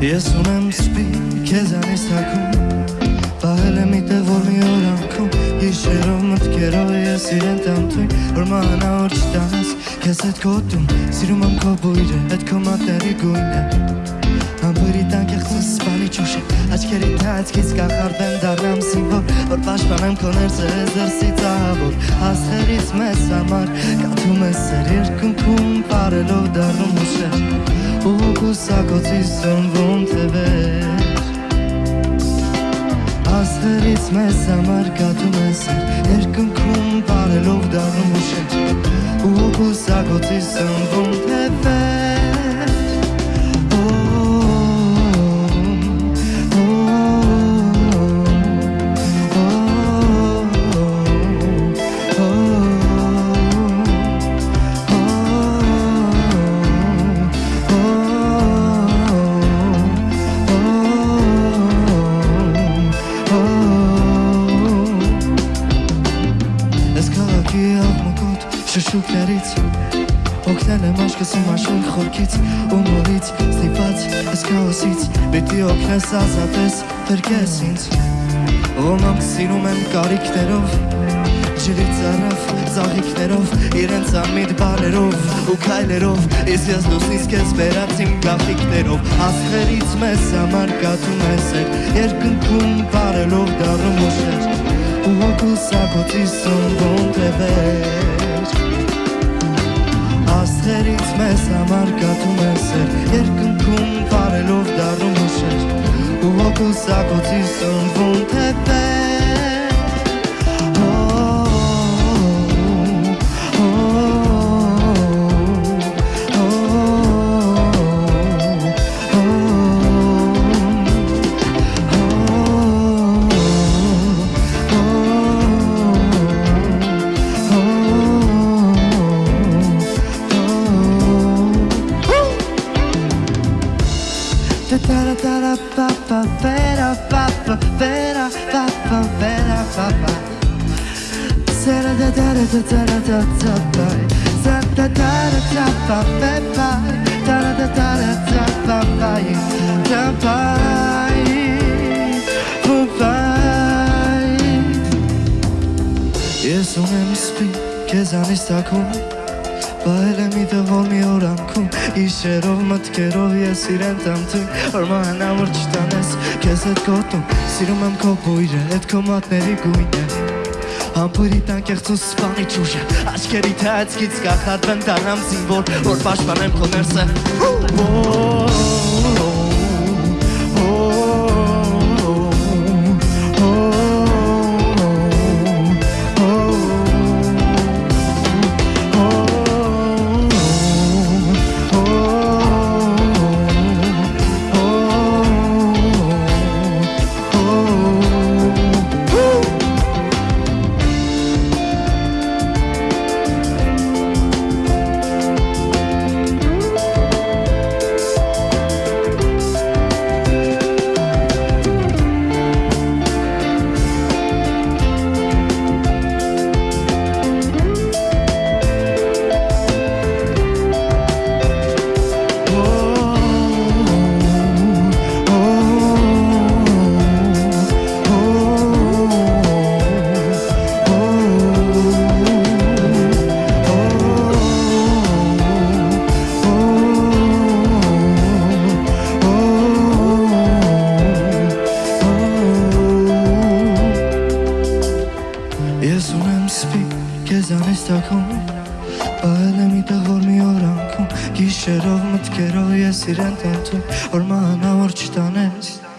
Ես ունեմ սպի քեզանից թակում Պահել եմ իտեղ որ մի օր անքում Իշերով մտքերով ես իրեն տամթույն Որ մանա որ չտանես քեզ հետ գոտում Սիրում եմ քո բույրը, հետ քո մատերի գույնը Ամբրի տանք եղծս սպանի ճուշը Աչքերի թացքից կախարդեմ դարնամ սիմվոր Որ պաշպանեմ քո ներսը ես դրսից ահավոր Աստղերից մեզ համար կատում ես սեր երկնքում Պարելով դարնում ուշեր ու կուսակոցի սնվում թևեր Աստղերից մեզ համար կատում ես երկնքում Պարելով դարնում ուշեր ու կուսակոցի սնվում թևեր Քաղաքի աղմկոտ շշուկներից Օգնել եմ աշկս իմ աշուն խորքից ու մորից ստիպած ես քաոսից Պիտի օգնես ազատես փրկես ինձ Ոմանք սիրում են կարիքներով Ջրից առավ ծաղիքներով իրենց ամիտ բարերով ու քայլերով Ես ես լուսնից քեզ վերած իմ գախիկներով Աստղերից մեզ համար կատում ես էր Երկնքում բարելով դարում ուշեր գնացում ես երկնքում բարելով դառնում ես ու հոգուս ագոցի սնվում Jesum im Spiegel, che sa mi sta con me Պահել եմ իդվոլ մի օր անքում Իշերով մտքերով ես իրեն տամթում Արմանավոր չտանես կեզ հետ գոտում Սիրում եմ քո բույրը, հետ քո մատների գույնը Համբուրի տանկեղծ ու սպանի ճուժը Աչկերի թե ածկից կախատվեն տանամ զինվոր Որ պաշպանեմ քո ներսը Հու! Հու! Հու! Հու! Հու! Ունեմ սպի քեզանից տակում Պահել եմ իտեղ որ մի օր անքում Գիշերով մտքերով ես իրեն տանթում Որ մանա որ չտանես